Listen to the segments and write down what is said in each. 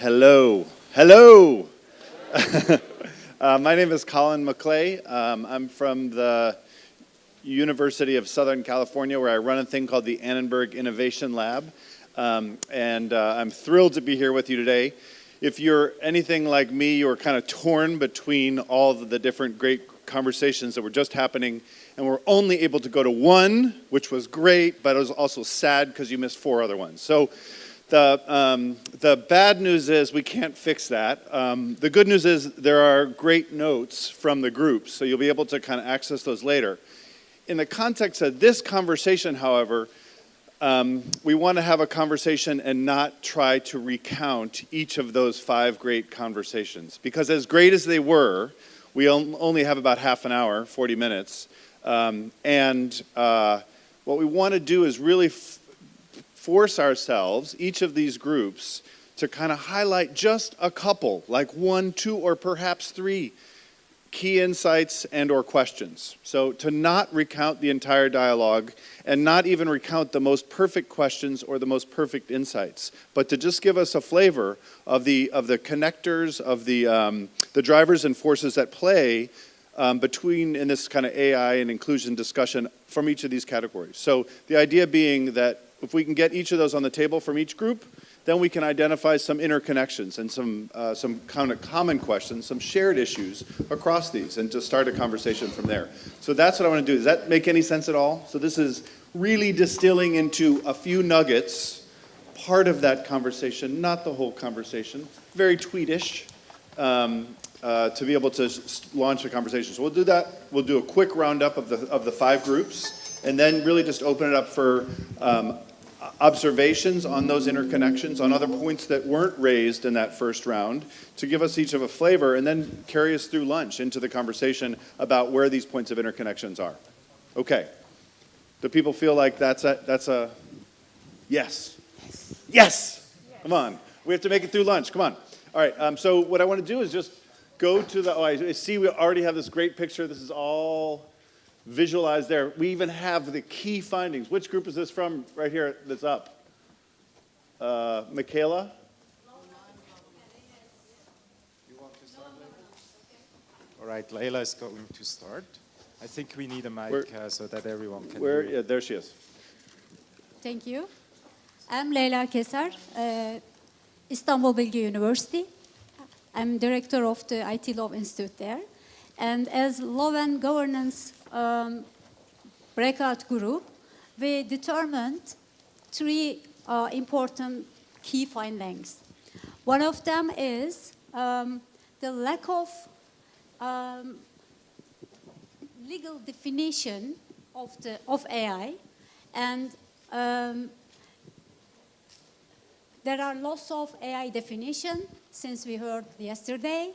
Hello. Hello. uh, my name is Colin Maclay. Um, I'm from the University of Southern California, where I run a thing called the Annenberg Innovation Lab. Um, and uh, I'm thrilled to be here with you today. If you're anything like me, you're kind of torn between all the different great conversations that were just happening, and we're only able to go to one, which was great, but it was also sad because you missed four other ones. So the, um, the bad news is we can't fix that. Um, the good news is there are great notes from the groups, so you'll be able to kind of access those later. In the context of this conversation, however, um, we want to have a conversation and not try to recount each of those five great conversations. Because as great as they were, we only have about half an hour, 40 minutes. Um, and uh, what we want to do is really force ourselves, each of these groups, to kind of highlight just a couple, like one, two, or perhaps three key insights and or questions. So to not recount the entire dialogue and not even recount the most perfect questions or the most perfect insights, but to just give us a flavor of the, of the connectors, of the, um, the drivers and forces at play um, between in this kind of AI and inclusion discussion from each of these categories. So the idea being that if we can get each of those on the table from each group, then we can identify some interconnections and some, uh, some kind of common questions, some shared issues across these, and to start a conversation from there. So that's what I want to do. Does that make any sense at all? So this is really distilling into a few nuggets, part of that conversation, not the whole conversation, very tweetish, um, uh, to be able to launch a conversation. So we'll do that. We'll do a quick roundup of the, of the five groups, and then really just open it up for um, observations on those interconnections, on other points that weren't raised in that first round, to give us each of a flavor, and then carry us through lunch into the conversation about where these points of interconnections are. Okay. Do people feel like that's a, that's a yes? Yes! Come on. We have to make it through lunch. Come on. All right. Um, so what I want to do is just go to the, oh, I see we already have this great picture. This is all visualized there. We even have the key findings. Which group is this from right here that's up? Uh, Michaela? All right, Leila is going to start. I think we need a mic uh, so that everyone can where, hear. Yeah, there she is. Thank you. I'm Leyla Keser, uh, Istanbul Bilgi University. I'm director of the IT Law Institute there. And as law and governance um, breakout group, we determined three uh, important key findings. One of them is um, the lack of um, legal definition of, the, of AI and um, there are lots of AI definition since we heard yesterday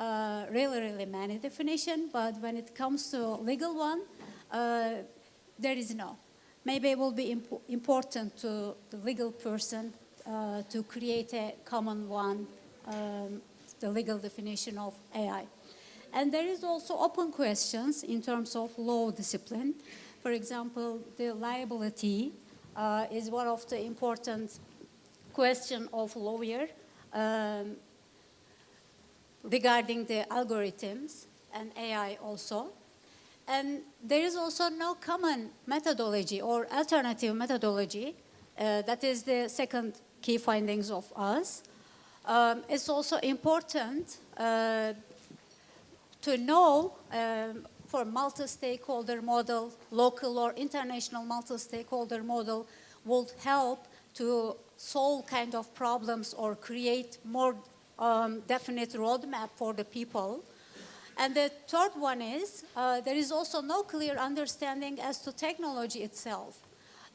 uh, really, really many definition, but when it comes to legal one, uh, there is no. Maybe it will be imp important to the legal person uh, to create a common one, um, the legal definition of AI. And there is also open questions in terms of law discipline. For example, the liability uh, is one of the important question of lawyer. Um, regarding the algorithms and AI also. And there is also no common methodology or alternative methodology. Uh, that is the second key findings of us. Um, it's also important uh, to know um, for multi-stakeholder model, local or international multi-stakeholder model would help to solve kind of problems or create more um, definite roadmap for the people. And the third one is, uh, there is also no clear understanding as to technology itself.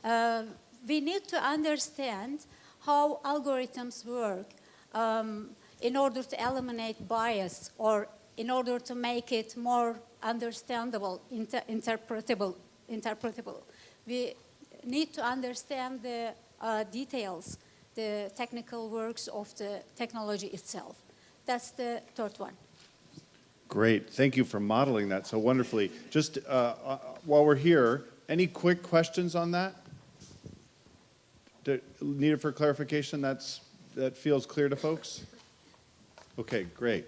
Uh, we need to understand how algorithms work um, in order to eliminate bias or in order to make it more understandable, inter interpretable, interpretable. We need to understand the uh, details the technical works of the technology itself. That's the third one. Great. Thank you for modeling that so wonderfully. Just uh, uh, while we're here, any quick questions on that? needed for clarification? That's that feels clear to folks? Okay, great.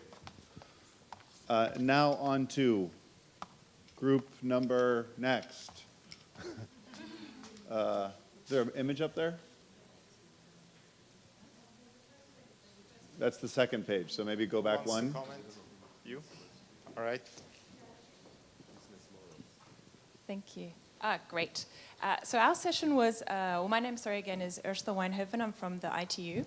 Uh, Now on to group number next. Uh, Is there an image up there? That's the second page, so maybe go back one. comment? You? All right. Thank you. Ah, great. Uh, so our session was, uh, well, my name, sorry again, is Ursula Wynhoven. I'm from the ITU.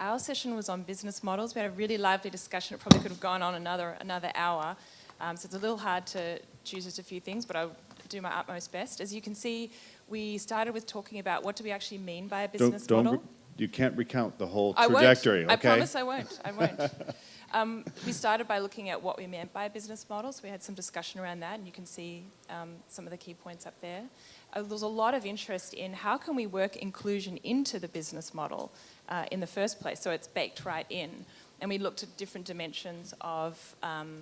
Our session was on business models. We had a really lively discussion. It probably could have gone on another another hour. Um, so it's a little hard to choose just a few things, but I'll do my utmost best. As you can see, we started with talking about what do we actually mean by a business Don't, don't, model. You can't recount the whole trajectory, I okay? I promise I won't. I won't. um, we started by looking at what we meant by business models. We had some discussion around that, and you can see um, some of the key points up there. Uh, there was a lot of interest in how can we work inclusion into the business model uh, in the first place, so it's baked right in. And we looked at different dimensions of um,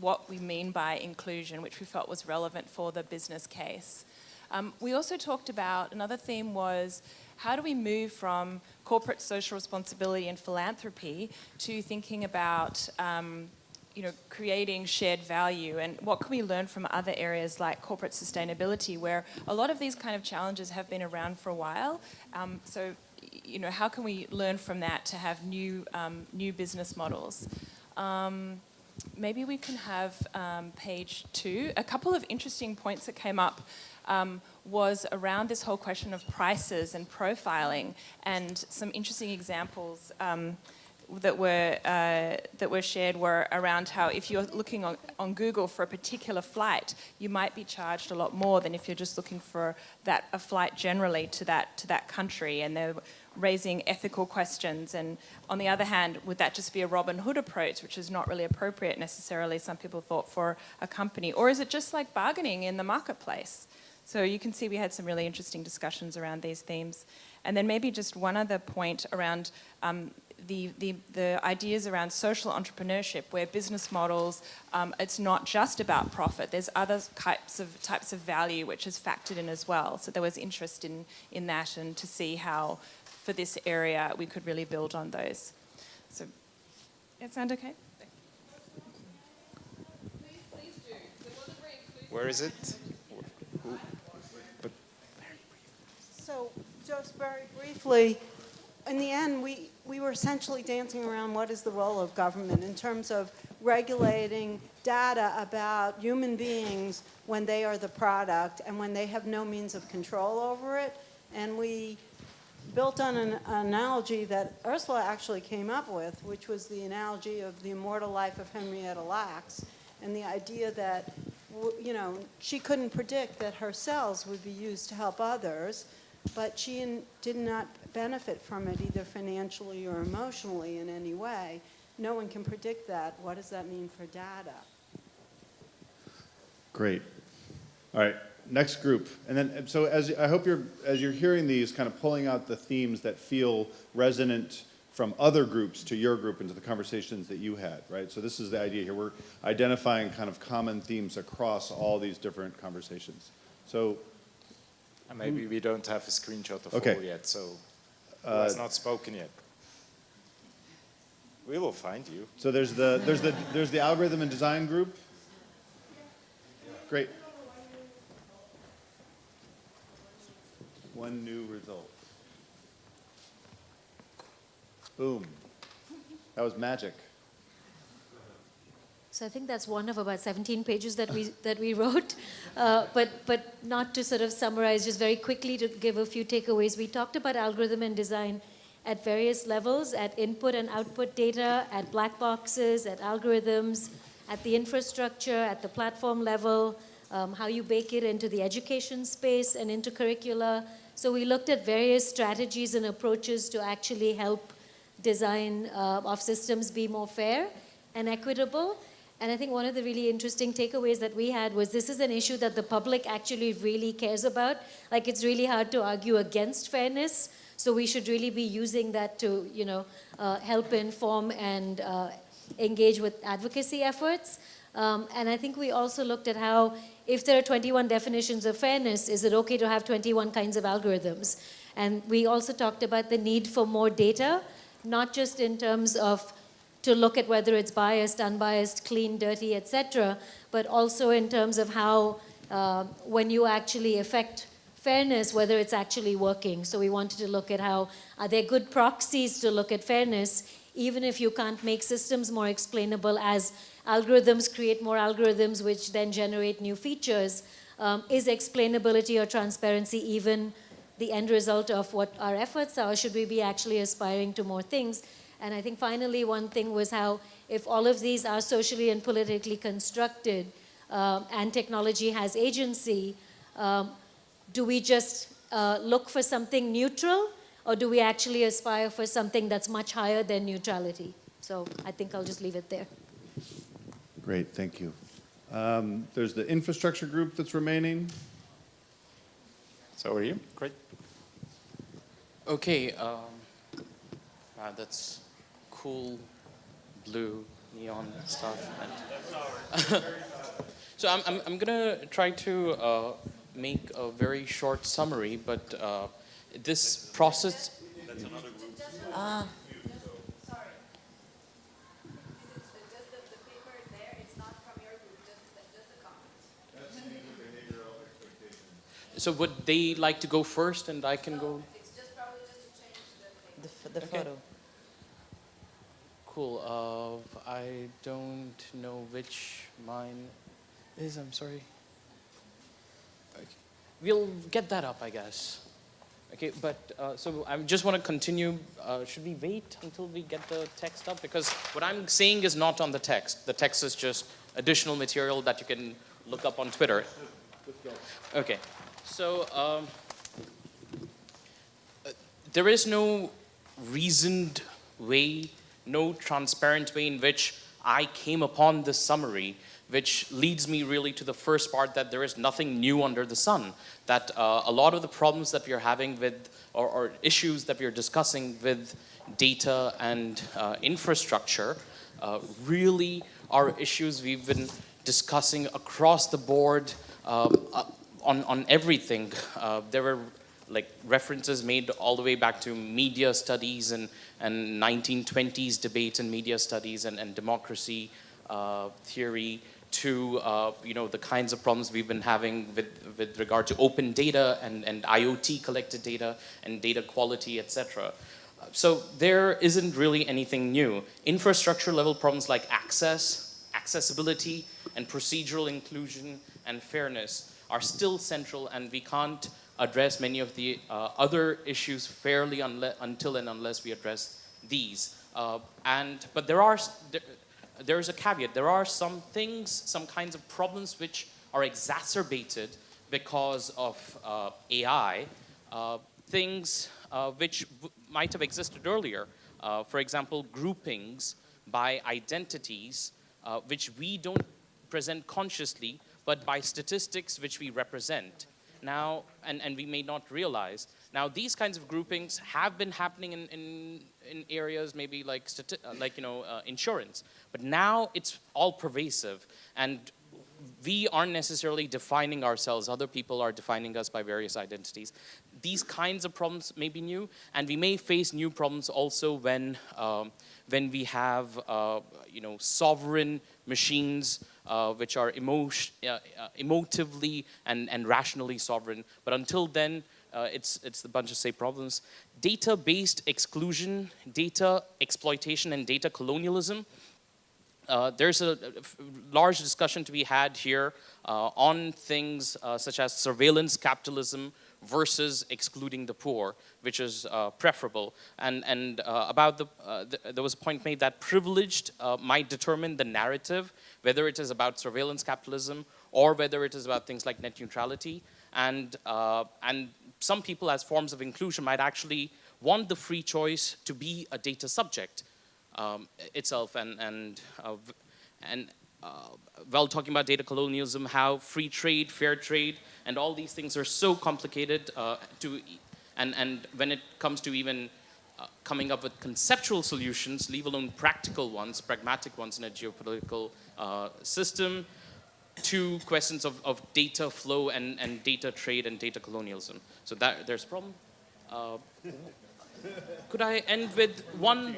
what we mean by inclusion, which we felt was relevant for the business case. Um, we also talked about another theme was how do we move from corporate social responsibility and philanthropy to thinking about um, you know, creating shared value and what can we learn from other areas like corporate sustainability where a lot of these kind of challenges have been around for a while. Um, so, you know, how can we learn from that to have new, um, new business models? Um, maybe we can have um, page two. A couple of interesting points that came up um, was around this whole question of prices and profiling, and some interesting examples um, that were uh, that were shared were around how if you're looking on, on Google for a particular flight, you might be charged a lot more than if you're just looking for that a flight generally to that to that country, and they're raising ethical questions. And on the other hand, would that just be a Robin Hood approach, which is not really appropriate necessarily? Some people thought for a company, or is it just like bargaining in the marketplace? So you can see we had some really interesting discussions around these themes. And then maybe just one other point around um, the, the, the ideas around social entrepreneurship, where business models, um, it's not just about profit. There's other types of, types of value which is factored in as well. So there was interest in, in that and to see how, for this area, we could really build on those. So, that sound okay? Where is it? Who? But So, just very briefly, in the end, we, we were essentially dancing around what is the role of government in terms of regulating data about human beings when they are the product and when they have no means of control over it. And we built on an analogy that Ursula actually came up with, which was the analogy of the immortal life of Henrietta Lacks, and the idea that, you know, she couldn't predict that her cells would be used to help others, but she did not benefit from it either financially or emotionally in any way. No one can predict that. What does that mean for data? Great. All right, next group. And then, so as, I hope you're, as you're hearing these, kind of pulling out the themes that feel resonant from other groups to your group and to the conversations that you had, right? So this is the idea here. We're identifying kind of common themes across all these different conversations. So, uh, maybe we don't have a screenshot of Okay. all yet, so who has not spoken yet? We will find you. so there's the, there's the, there's the algorithm and design group. Great. One new result. Boom. That was magic. So I think that's one of about 17 pages that we that we wrote, uh, but but not to sort of summarize, just very quickly to give a few takeaways. We talked about algorithm and design at various levels, at input and output data, at black boxes, at algorithms, at the infrastructure, at the platform level, um, how you bake it into the education space and into curricula. So we looked at various strategies and approaches to actually help design uh, of systems be more fair and equitable. And I think one of the really interesting takeaways that we had was this is an issue that the public actually really cares about. Like it's really hard to argue against fairness, so we should really be using that to, you know, uh, help inform and uh, engage with advocacy efforts. Um, and I think we also looked at how if there are 21 definitions of fairness, is it okay to have 21 kinds of algorithms? And we also talked about the need for more data not just in terms of to look at whether it's biased, unbiased, clean, dirty, etc., but also in terms of how uh, when you actually affect fairness, whether it's actually working. So we wanted to look at how are there good proxies to look at fairness, even if you can't make systems more explainable as algorithms create more algorithms which then generate new features. Um, is explainability or transparency even the end result of what our efforts are? Should we be actually aspiring to more things? And I think finally one thing was how if all of these are socially and politically constructed um, and technology has agency, um, do we just uh, look for something neutral or do we actually aspire for something that's much higher than neutrality? So I think I'll just leave it there. Great, thank you. Um, There's the infrastructure group that's remaining. So are you? Great. Okay. Um, wow, that's cool blue neon stuff. And so I'm, I'm, I'm gonna try to uh, make a very short summary, but uh, this process. So would they like to go first and I can go? The, f- the Okay. photo. Uh, I don't know which mine is. I'm sorry. Okay. We'll get that up, I guess. Okay, but uh, so I just want to continue. Uh, should we wait until we get the text up? Because what I'm saying is not on the text. The text is just additional material that you can look up on Twitter. Okay, so um, uh, there is no reasoned way, no transparent way in which I came upon this summary, which leads me really to the first part that there is nothing new under the sun. That uh, a lot of the problems that we are having with, or, or issues that we are discussing with data and uh, infrastructure, uh, really are issues we've been discussing across the board um, uh, on, on everything. Uh, there were like references made all the way back to media studies and, and 1920s debates in media studies and, and democracy uh, theory to uh, you know the kinds of problems we've been having with, with regard to open data and, and IoT collected data and data quality, etc. So there isn't really anything new. Infrastructure level problems like access, accessibility, and procedural inclusion and fairness are still central and we can't address many of the uh, other issues fairly until and unless we address these. Uh, and, but there are, there, there is a caveat. There are some things, some kinds of problems which are exacerbated because of uh, AI, uh, things uh, which might have existed earlier. Uh, for example, groupings by identities, which we don't present consciously, but by statistics which we represent. Now, and, and we may not realize. Now, these kinds of groupings have been happening in, in, in areas maybe like, uh, like you know, uh, insurance, but now it's all pervasive. And we aren't necessarily defining ourselves. Other people are defining us by various identities. These kinds of problems may be new, and we may face new problems also when, um, when we have, uh, you know, sovereign machines uh, which are uh, uh, emotively and, and rationally sovereign. But until then, uh, it's, it's a bunch of say problems. Data-based exclusion, data exploitation, and data colonialism uh, there's a large discussion to be had here uh, on things uh, such as surveillance capitalism versus excluding the poor, which is uh, preferable. And, and uh, about the, uh, th there was a point made that privileged uh, might determine the narrative, whether it is about surveillance capitalism or whether it is about things like net neutrality. And, uh, and some people as forms of inclusion might actually want the free choice to be a data subject um, itself and and and while talking about data colonialism, how free trade, fair trade, and all these things are so complicated uh, to, and and when it comes to even uh, coming up with conceptual solutions, leave alone practical ones, pragmatic ones in a geopolitical uh, system, to questions of, of data flow and, and data trade and data colonialism. So that there's a problem. Uh, could I end with one?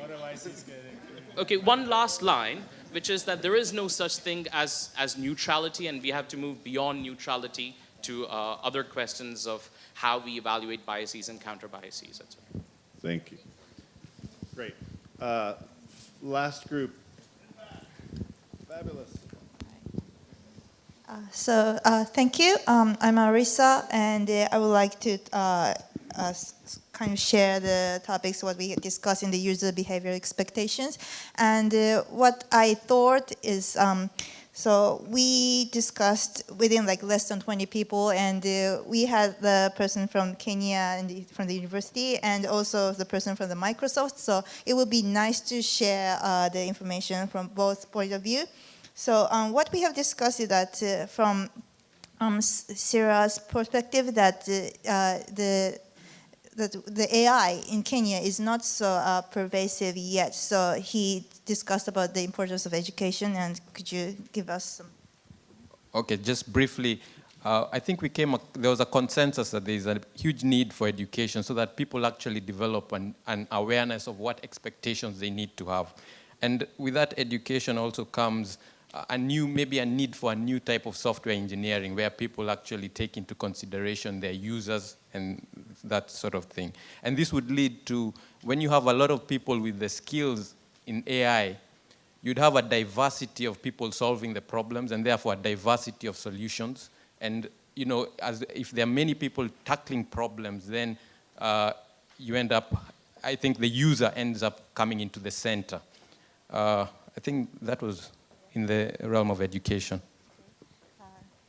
Okay, one last line, which is that there is no such thing as, as neutrality, and we have to move beyond neutrality to uh, other questions of how we evaluate biases and counter biases, etc. Thank you. Great. Uh, last group. Fabulous. So uh, thank you. Um, I'm Arisa, and uh, I would like to uh, uh, s- kind of share the topics what we discussed in the user behavior expectations. And uh, what I thought is, um, so we discussed within like less than 20 people, and uh, we had the person from Kenya and the, from the university, and also the person from the Microsoft. So it would be nice to share uh, the information from both point of view. So um, what we have discussed is that uh, from um, Sarah's perspective, that uh, uh, the that the AI in Kenya is not so uh, pervasive yet. So he discussed about the importance of education, and could you give us some? Okay, just briefly, uh, I think we came, there was a consensus that there is a huge need for education so that people actually develop an, an awareness of what expectations they need to have. And with that education also comes a- new, maybe a need for a new type of software engineering where people actually take into consideration their users and that sort of thing. And this would lead to, when you have a lot of people with the skills in AI, you'd have a diversity of people solving the problems and therefore a diversity of solutions. And you know, as if there are many people tackling problems, then uh, you end up, I think the user ends up coming into the center. Uh, I think that was in the realm of education.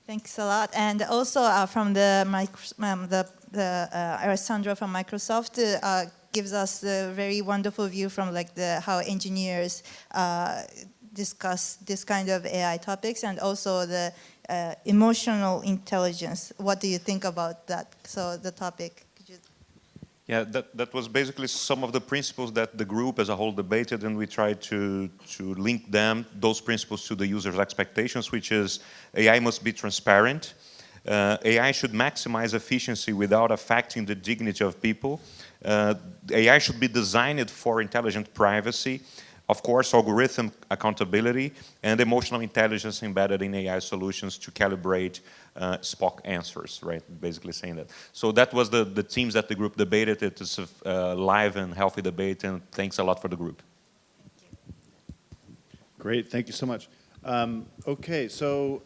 Thanks a lot. And also uh, from the, um, the, the uh, Alessandro from Microsoft uh, gives us a very wonderful view from like the how engineers uh, discuss this kind of AI topics and also the uh, emotional intelligence. What do you think about that? So the topic. Yeah, that, that was basically some of the principles that the group as a whole debated, and we tried to, to link them, those principles, to the user's expectations, which is AI must be transparent. Uh, AI should maximize efficiency without affecting the dignity of people. Uh, AI should be designed for intelligent privacy. Of course, algorithm accountability and emotional intelligence embedded in AI solutions to calibrate uh, Spock answers, right? Basically saying that. So that was the, the themes that the group debated. It is a uh, live and healthy debate, and thanks a lot for the group. Great, thank you so much. Um, okay, so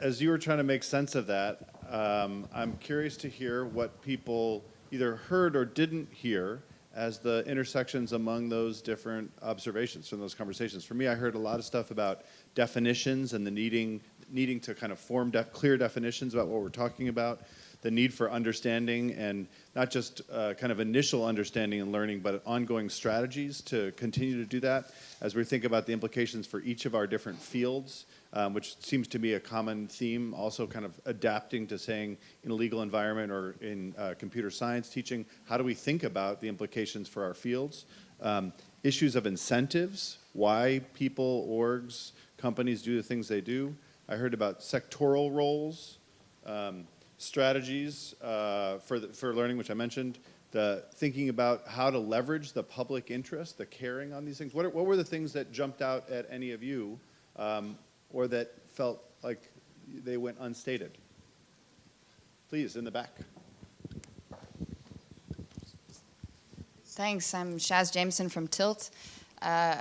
as you were trying to make sense of that, um, I'm curious to hear what people either heard or didn't hear as the intersections among those different observations from those conversations. For me, I heard a lot of stuff about definitions and the needing needing to kind of form def- clear definitions about what we're talking about, the need for understanding and not just uh, kind of initial understanding and learning, but ongoing strategies to continue to do that as we think about the implications for each of our different fields, um, which seems to be a common theme, also kind of adapting to saying in a legal environment or in uh, computer science teaching, how do we think about the implications for our fields? Um, issues of incentives, why people, orgs, companies do the things they do. I heard about sectoral roles, um, strategies uh, for, the, for learning, which I mentioned, the thinking about how to leverage the public interest, the caring on these things. What, are, what were the things that jumped out at any of you um, or that felt like they went unstated? Please, in the back. Thanks. I'm Shaz Jameson from Tilt. Uh,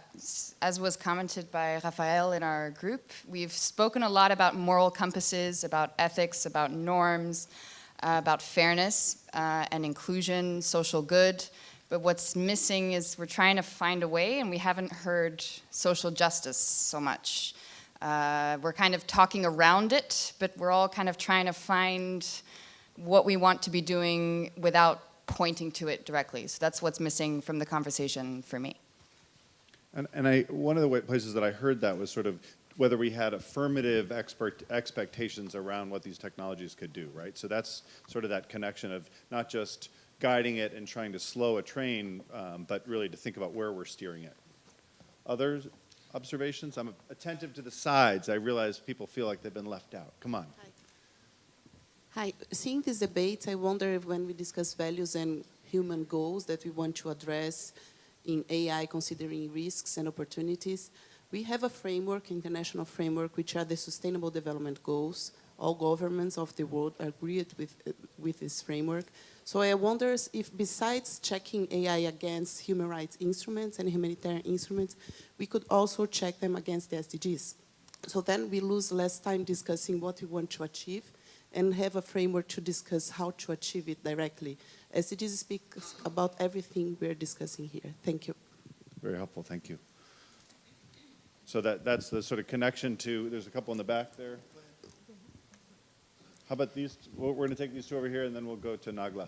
as was commented by Rafael in our group, we've spoken a lot about moral compasses, about ethics, about norms, uh, about fairness uh, and inclusion, social good. But what's missing is we're trying to find a way, and we haven't heard social justice so much. Uh, we're kind of talking around it, but we're all kind of trying to find what we want to be doing without pointing to it directly. So that's what's missing from the conversation for me. And, and I, one of the places that I heard that was sort of whether we had affirmative expert expectations around what these technologies could do, right? So that's sort of that connection of not just guiding it and trying to slow a train, um, but really to think about where we're steering it. Other observations? I'm attentive to the sides. I realize people feel like they've been left out. Come on. Hi, seeing this debate, I wonder if when we discuss values and human goals that we want to address in AI considering risks and opportunities. We have a framework, international framework, which are the Sustainable Development Goals. All governments of the world agreed with, uh, with this framework. So I wonder if besides checking AI against human rights instruments and humanitarian instruments, we could also check them against the SDGs. So then we lose less time discussing what we want to achieve and have a framework to discuss how to achieve it directly. SDGs speaks about everything we're discussing here. Thank you. Very helpful, thank you. So that, that's the sort of connection to, there's a couple in the back there. How about these, we're going to take these two over here and then we'll go to Nagla.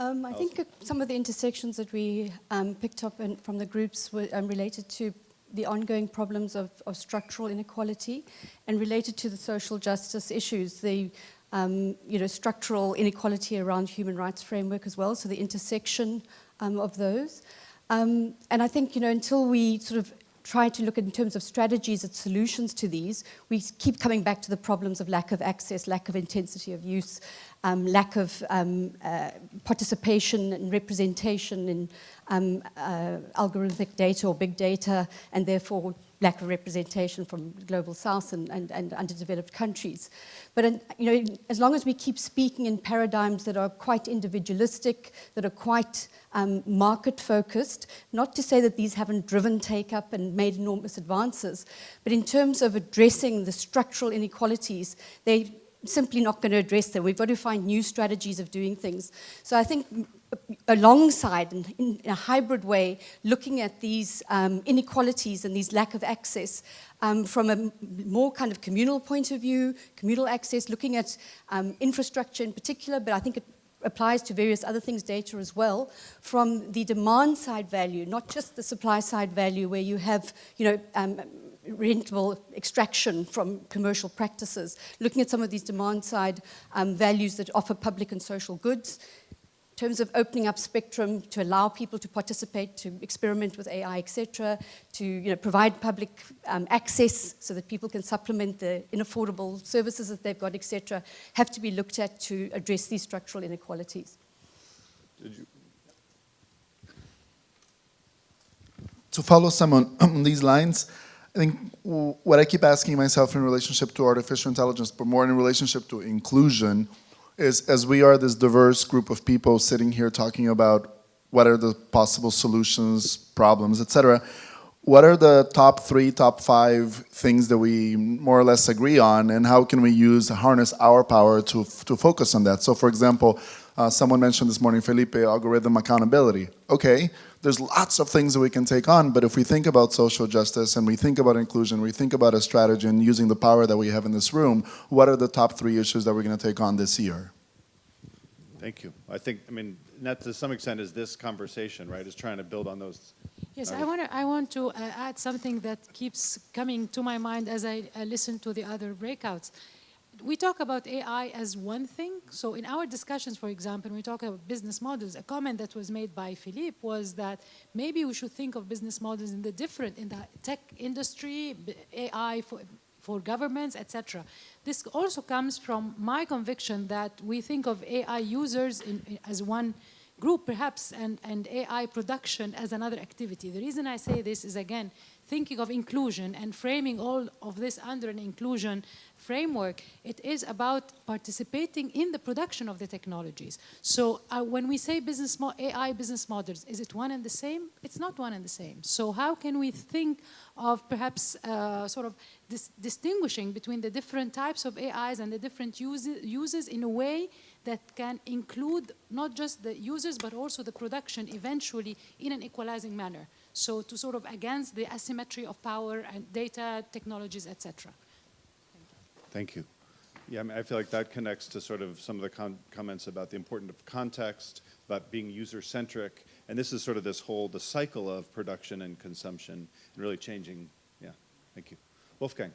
Um, I think some of the intersections that we um, picked up in, from the groups were um, related to the ongoing problems of, of, structural inequality and related to the social justice issues, the um, you know, structural inequality around human rights framework as well, so the intersection um, of those. Um, and I think, you know, until we sort of try to look in terms of strategies and solutions to these, we keep coming back to the problems of lack of access, lack of intensity of use, um, lack of um, uh, participation and representation in um, uh, algorithmic data or big data, and therefore lack of representation from global south and, and, and underdeveloped countries. But uh, you know, as long as we keep speaking in paradigms that are quite individualistic, that are quite um, market focused, not to say that these haven't driven take up and made enormous advances, but in terms of addressing the structural inequalities, they simply not going to address them. We've got to find new strategies of doing things. So I think alongside, in, in a hybrid way, looking at these um, inequalities and these lack of access um, from a more kind of communal point of view, communal access, looking at um, infrastructure in particular, but I think it applies to various other things, data as well, from the demand side value, not just the supply side value where you have, you know, um, rentable extraction from commercial practices, looking at some of these demand side um, values that offer public and social goods, terms of opening up spectrum to allow people to participate, to experiment with AI, etc., to you know, provide public um, access so that people can supplement the inaffordable services that they've got, etc., have to be looked at to address these structural inequalities. To follow some on these lines, I think what I keep asking myself in relationship to artificial intelligence, but more in relationship to inclusion, is as we are this diverse group of people sitting here talking about what are the possible solutions, problems, etc. What are the top three, top five things that we more or less agree on and how can we use, harness our power to, to focus on that? So for example, uh, someone mentioned this morning, Felipe, algorithm accountability. Okay, there's lots of things that we can take on, but if we think about social justice and we think about inclusion, we think about a strategy and using the power that we have in this room, what are the top three issues that we're going to take on this year? Thank you. I think, I mean, that to some extent is this conversation, right, is trying to build on those. Yes, I want to I want to uh, add something that keeps coming to my mind as I uh, listen to the other breakouts we talk about AI as one thing. So in our discussions, for example, when we talk about business models, a comment that was made by Philippe was that maybe we should think of business models in the different, in the tech industry, AI for, for governments, etc. This also comes from my conviction that we think of AI users in, in, as one group perhaps and, and AI production as another activity. The reason I say this is again, thinking of inclusion and framing all of this under an inclusion framework, it is about participating in the production of the technologies. So uh, when we say business AI business models, is it one and the same? It's not one and the same. So how can we think of perhaps uh, sort of dis distinguishing between the different types of AIs and the different uses, uses in a way that can include not just the users but also the production eventually in an equalizing manner. So to sort of against the asymmetry of power and data technologies, etc. Thank you. Yeah, I, mean, I feel like that connects to sort of some of the comments about the importance of context, about being user-centric, and this is sort of this whole, the cycle of production and consumption, and really changing, yeah, thank you. Wolfgang.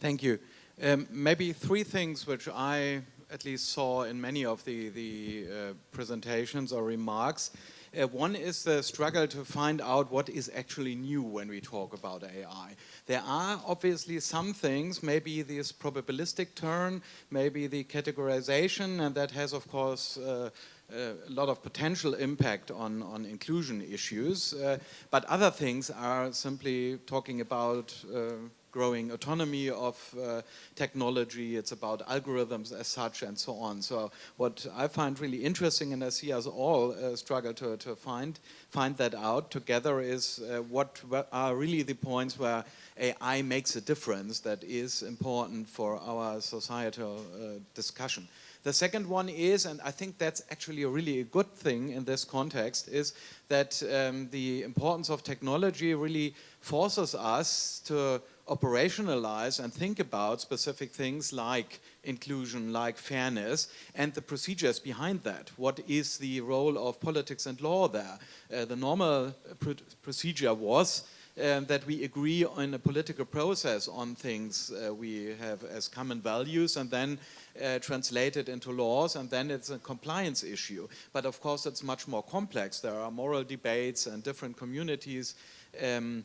Thank you. Um, maybe three things which I at least saw in many of the, the uh, presentations or remarks Uh, one is the struggle to find out what is actually new when we talk about AI. There are obviously some things, maybe this probabilistic turn, maybe the categorization, and that has, of course, uh, a lot of potential impact on, on inclusion issues. Uh, but other things are simply talking about uh, growing autonomy of uh, technology, it's about algorithms as such and so on. So what I find really interesting and I see us all uh, struggle to, to find, find that out together is uh, what, are really the points where AI makes a difference that is important for our societal uh, discussion. The second one is, and I think that's actually a really a good thing in this context, is that um, the importance of technology really forces us to operationalize and think about specific things like inclusion, like fairness, and the procedures behind that. What is the role of politics and law there? Uh, the normal pr procedure was um, that we agree on a political process on things uh, we have as common values and then uh, translate it into laws and then it's a compliance issue. But of course it's much more complex. There are moral debates and different communities um,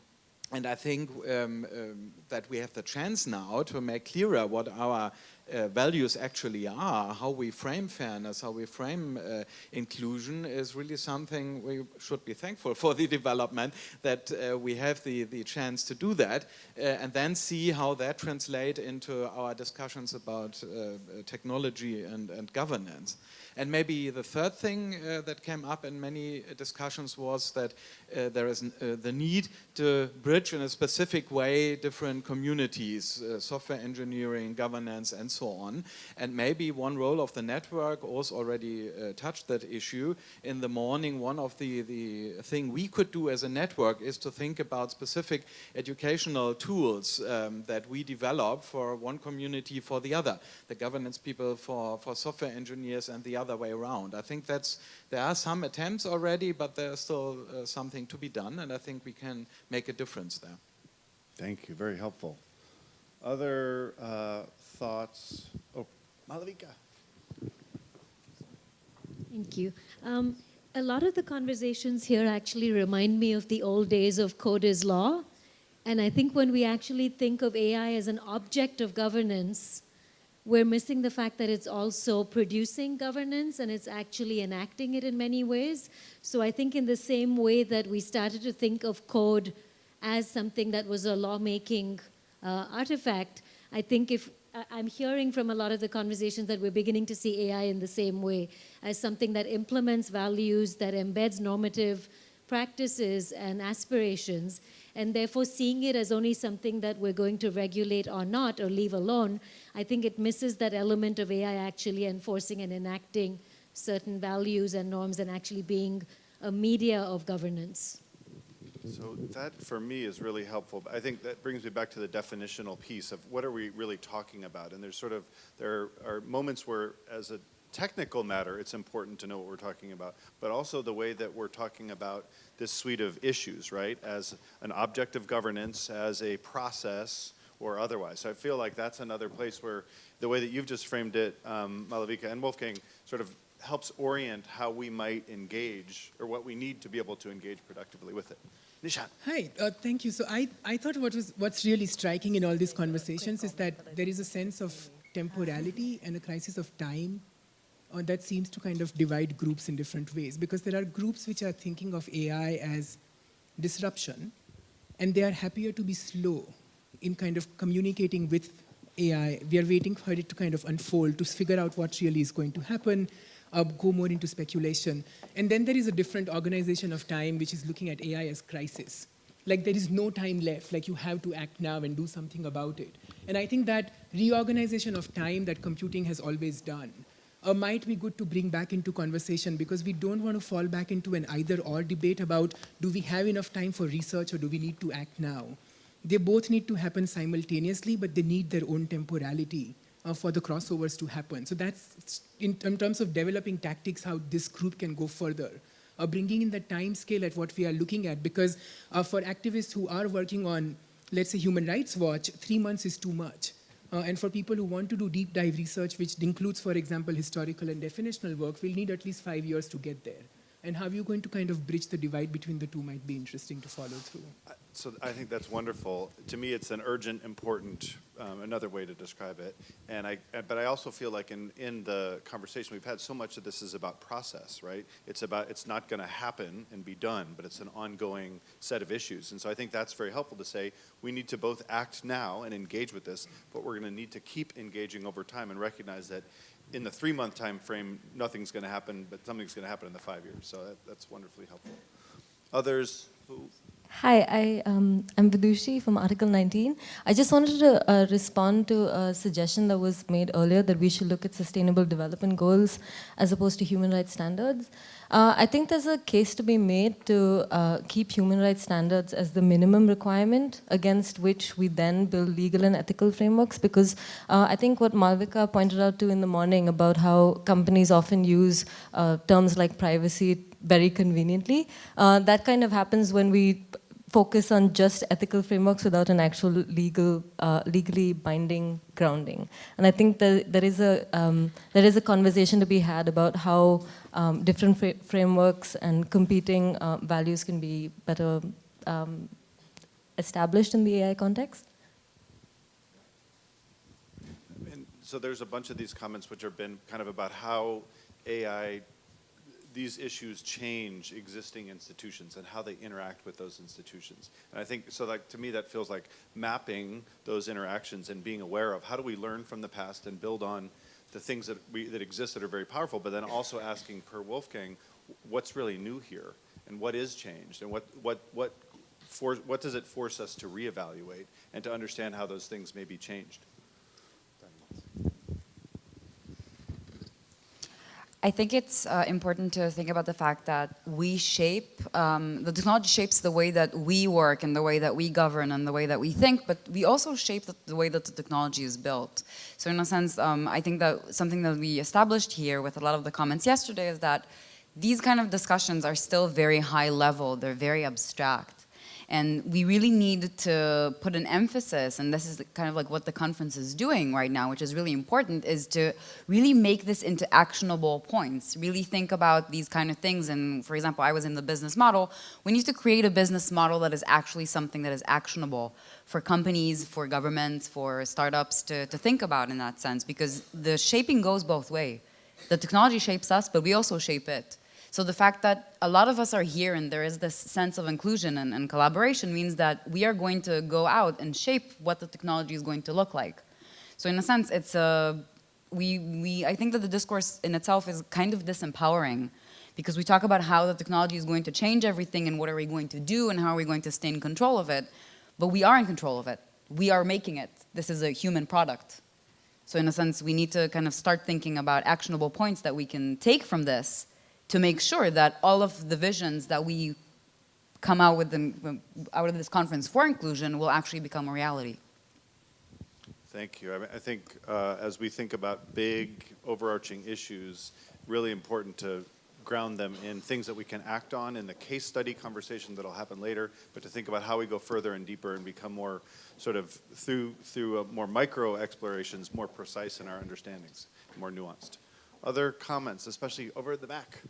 and I think um, um, that we have the chance now to make clearer what our uh, values actually are, how we frame fairness, how we frame uh, inclusion is really something we should be thankful for the development that uh, we have the, the chance to do that uh, and then see how that translate into our discussions about uh, technology and, and governance. And maybe the third thing uh, that came up in many discussions was that uh, there is uh, the need to bridge in a specific way different communities, uh, software engineering, governance, and so on. And maybe one role of the network also already uh, touched that issue. In the morning, one of the, the thing we could do as a network is to think about specific educational tools um, that we develop for one community for the other. The governance people for, for software engineers and the other way around. I think that's, there are some attempts already, but there's still uh, something to be done, and I think we can make a difference there. Thank you, very helpful. Other uh, thoughts? Oh, Malavika. Thank you. Um, a lot of the conversations here actually remind me of the old days of code is law. And I think when we actually think of AI as an object of governance, we're missing the fact that it's also producing governance and it's actually enacting it in many ways. So I think in the same way that we started to think of code as something that was a lawmaking uh, artifact, I think if I'm hearing from a lot of the conversations that we're beginning to see AI in the same way as something that implements values, that embeds normative practices and aspirations, and therefore seeing it as only something that we're going to regulate or not or leave alone, I think it misses that element of AI actually enforcing and enacting certain values and norms and actually being a media of governance. So that, for me, is really helpful. I think that brings me back to the definitional piece of what are we really talking about? And there's sort of, there are moments where, as a technical matter, it's important to know what we're talking about, but also the way that we're talking about this suite of issues, right? As an object of governance, as a process, or otherwise. So I feel like that's another place where the way that you've just framed it, um, Malavika and Wolfgang, sort of helps orient how we might engage or what we need to be able to engage productively with it. Nishan. Hi, uh, thank you. So I, I thought what was, what's really striking in all these conversations is that there is a sense of temporality and a crisis of time uh, that seems to kind of divide groups in different ways because there are groups which are thinking of AI as disruption and they are happier to be slow in kind of communicating with AI. We are waiting for it to kind of unfold to figure out what really is going to happen, uh, go more into speculation. And then there is a different organization of time which is looking at AI as crisis. Like there is no time left, like you have to act now and do something about it. And I think that reorganization of time that computing has always done uh, might be good to bring back into conversation because we don't want to fall back into an either or debate about do we have enough time for research or do we need to act now. They both need to happen simultaneously, but they need their own temporality uh, for the crossovers to happen. So that's in, in, terms of developing tactics, how this group can go further. Uh, bringing in the time scale at what we are looking at, because uh, for activists who are working on, let's say, Human Rights Watch, three months is too much. Uh, and for people who want to do deep dive research, which includes, for example, historical and definitional work, we'll need at least five years to get there. And how you're going to kind of bridge the divide between the two might be interesting to follow through. So I think that's wonderful. To me, it's an urgent, important, um, another way to describe it. And I, but I also feel like in, in the conversation we've had, so much of this is about process, right? It's about, it's not going to happen and be done, but it's an ongoing set of issues. And so I think that's very helpful to say we need to both act now and engage with this, but we're going to need to keep engaging over time and recognize that in the three-month time frame, nothing's going to happen, but something's going to happen in the five years. So that, that's wonderfully helpful. Others who Hi, I, um, I'm Vidushi from Article 19. I just wanted to uh, respond to a suggestion that was made earlier that we should look at sustainable development goals as opposed to human rights standards. Uh, I think there's a case to be made to uh, keep human rights standards as the minimum requirement against which we then build legal and ethical frameworks because uh, I think what Malavika pointed out to in the morning about how companies often use uh, terms like privacy very conveniently, uh, that kind of happens when we focus on just ethical frameworks without an actual legal, uh, legally binding grounding. And I think that there is a um, there is a conversation to be had about how um, different fra frameworks and competing uh, values can be better um, established in the AI context. And so there's a bunch of these comments which have been kind of about how AI these issues change existing institutions and how they interact with those institutions. And I think, so like to me that feels like mapping those interactions and being aware of how do we learn from the past and build on the things that, we, that exist that are very powerful, but then also asking per Wolfgang, what's really new here? And what is changed? And what, what, what, for, what does it force us to reevaluate and to understand how those things may be changed? I think it's uh, important to think about the fact that we shape, um, the technology shapes the way that we work and the way that we govern and the way that we think, but we also shape the, the way that the technology is built. So in a sense, um, I think that something that we established here with a lot of the comments yesterday is that these kind of discussions are still very high level, they're very abstract. And we really need to put an emphasis, and this is kind of like what the conference is doing right now, which is really important, is to really make this into actionable points. Really think about these kind of things. And for example, I was in the business model. We need to create a business model that is actually something that is actionable for companies, for governments, for startups to, to think about in that sense, because the shaping goes both way. The technology shapes us, but we also shape it. So the fact that a lot of us are here and there is this sense of inclusion and, and, collaboration means that we are going to go out and shape what the technology is going to look like. So in a sense, it's a, we, we, I think that the discourse in itself is kind of disempowering because we talk about how the technology is going to change everything and what are we going to do and how are we going to stay in control of it. But we are in control of it. We are making it. This is a human product. So in a sense, we need to kind of start thinking about actionable points that we can take from this to make sure that all of the visions that we come out with them, out of this conference for inclusion will actually become a reality. Thank you. I, mean, I think uh, as we think about big overarching issues, really important to ground them in things that we can act on in the case study conversation that'll happen later, but to think about how we go further and deeper and become more sort of through, through uh, more micro explorations, more precise in our understandings, more nuanced. Other comments, especially over at the back?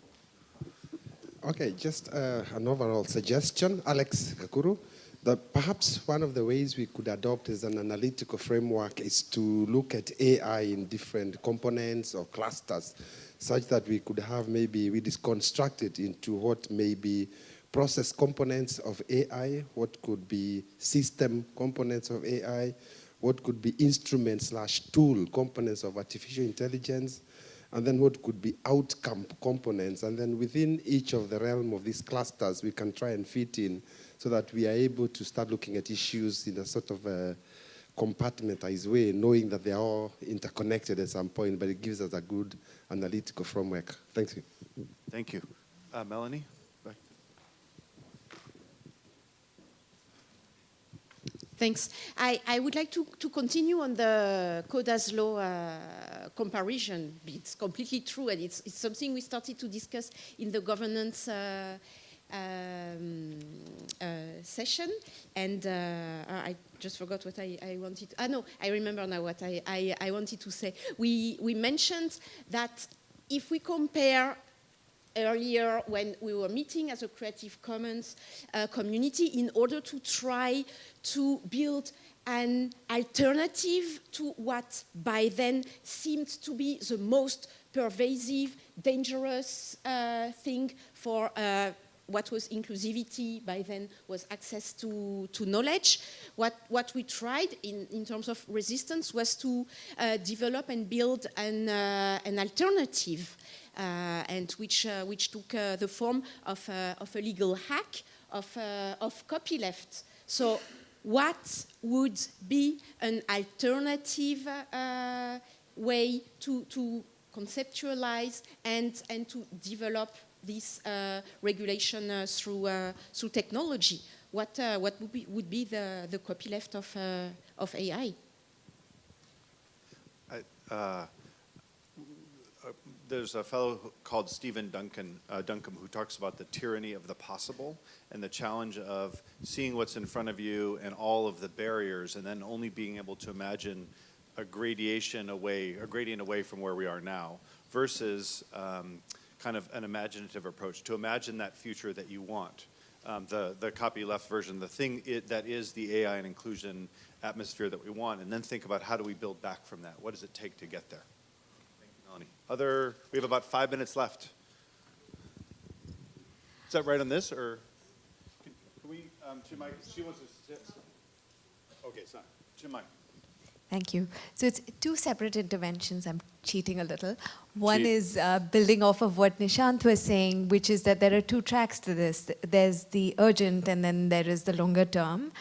Okay, just uh, an overall suggestion, Alex Gakuru, that perhaps one of the ways we could adopt as an analytical framework is to look at AI in different components or clusters, such that we could have maybe, we construct it into what may be process components of AI, what could be system components of AI, what could be instrument slash tool components of artificial intelligence, and then what could be outcome components. And then within each of the realm of these clusters, we can try and fit in so that we are able to start looking at issues in a sort of a compartmentalized way, knowing that they are all interconnected at some point, but it gives us a good analytical framework. Thank you. Thank you. Uh, Melanie? Thanks. I, I would like to, to continue on the Code is law uh, comparison. It's completely true, and it's, it's something we started to discuss in the governance uh, um, uh, session. And uh, I just forgot what I, I wanted. Ah, no, I remember now what I, I, I wanted to say. We, we mentioned that if we compare earlier when we were meeting as a Creative Commons uh, community in order to try to build an alternative to what by then seemed to be the most pervasive, dangerous uh, thing for uh, what was inclusivity by then was access to, to knowledge. What, what we tried in, in terms of resistance was to uh, develop and build an, uh, an alternative and which, uh, which took uh, the form of, of a legal hack of, of copyleft. So what would be an alternative way to, to conceptualize and, and to develop this uh, regulation uh, through, uh, through technology? What, what would be, would be the, the copyleft of, of AI? I, there's a fellow called Stephen Duncan, uh, Duncombe who talks about the tyranny of the possible and the challenge of seeing what's in front of you and all of the barriers and then only being able to imagine a gradation away, a gradient away from where we are now versus um, kind of an imaginative approach to imagine that future that you want. Um, the, the copy left version, the thing it, that is the AI and inclusion atmosphere that we want, and then think about how do we build back from that? What does it take to get there? Thank you, Melanie. Other, we have about five minutes left. Is that right on this, or can, can we, um, Chinmayi, she wants to, Sit. okay, it's not, Chinmayi. Thank you. So it's two separate interventions. I'm cheating a little. One Cheat. is uh, building off of what Nishant was saying, which is that there are two tracks to this. There's the urgent and then there is the longer term.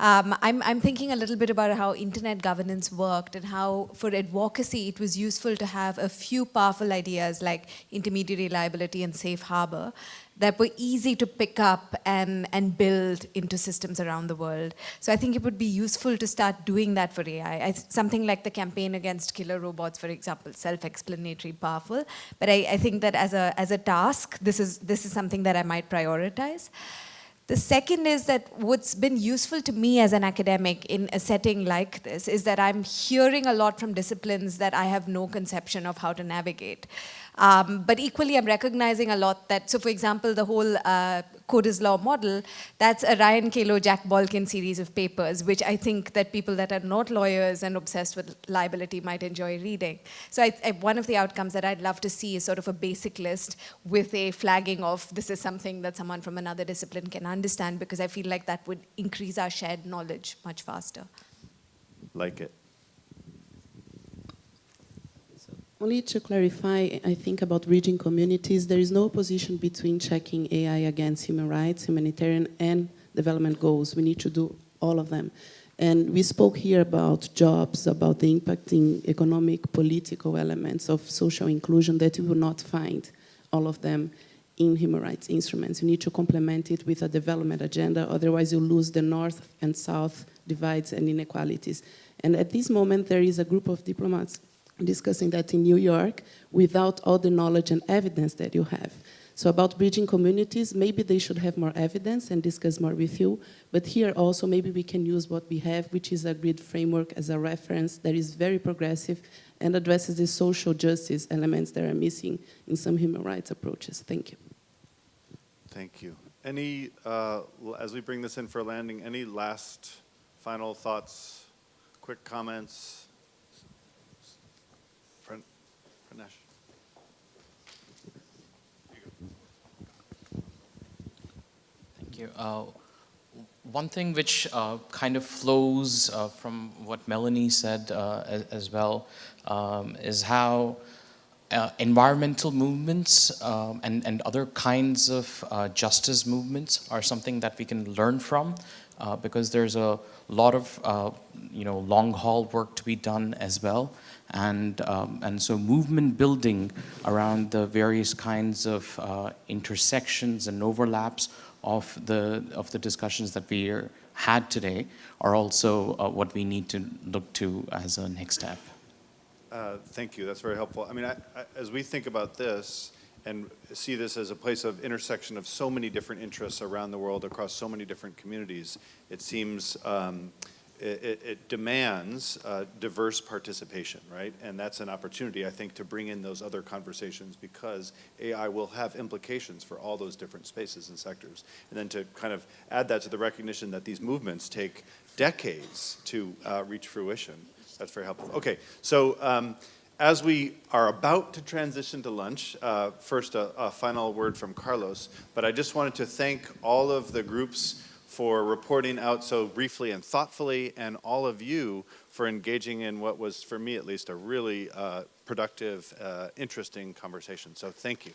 Um, I'm, I'm thinking a little bit about how internet governance worked and how for advocacy it was useful to have a few powerful ideas like intermediary liability and safe harbor that were easy to pick up and, and build into systems around the world. So I think it would be useful to start doing that for AI. I, something like the campaign against killer robots, for example, self-explanatory, powerful. But I, I think that as a, as a task, this is, this is something that I might prioritize. The second is that what's been useful to me as an academic in a setting like this is that I'm hearing a lot from disciplines that I have no conception of how to navigate. Um, but equally, I'm recognizing a lot that, so for example, the whole uh, Code is Law model, that's a Ryan Calo, Jack Balkin series of papers, which I think that people that are not lawyers and obsessed with liability might enjoy reading. So I, I, one of the outcomes that I'd love to see is sort of a basic list with a flagging of this is something that someone from another discipline can understand, because I feel like that would increase our shared knowledge much faster. Like it. Only to clarify, I think about bridging communities, there is no opposition between checking AI against human rights, humanitarian and development goals. We need to do all of them. And we spoke here about jobs, about the impacting economic, political elements of social inclusion that you will not find all of them in human rights instruments. You need to complement it with a development agenda, otherwise you lose the north and south divides and inequalities. And at this moment, there is a group of diplomats discussing that in New York without all the knowledge and evidence that you have. So about bridging communities, maybe they should have more evidence and discuss more with you. But here also, maybe we can use what we have, which is a grid framework as a reference that is very progressive and addresses the social justice elements that are missing in some human rights approaches. Thank you. Thank you. Any, uh, as we bring this in for landing, any last final thoughts, quick comments? Thank you. Uh, one thing which uh, kind of flows uh, from what Melanie said uh, as, as, well um, is how uh, environmental movements um, and, and other kinds of uh, justice movements are something that we can learn from because there's a lot of you know long haul work to be done as well and, um, and so movement building around the various kinds of intersections and overlaps of the, of the discussions that we had today are also uh, what we need to look to as a next step. Uh, thank you, that's very helpful. I mean, I, I, as we think about this and see this as a place of intersection of so many different interests around the world across so many different communities, it seems um, it, it demands uh, diverse participation, right? And that's an opportunity, I think, to bring in those other conversations because AI will have implications for all those different spaces and sectors. And then to kind of add that to the recognition that these movements take decades to uh, reach fruition. That's very helpful. Okay, so um, as we are about to transition to lunch, uh, first a, a final word from Carlos, but I just wanted to thank all of the groups for reporting out so briefly and thoughtfully, and all of you for engaging in what was, for me at least, a really uh, productive, uh, interesting conversation. So thank you.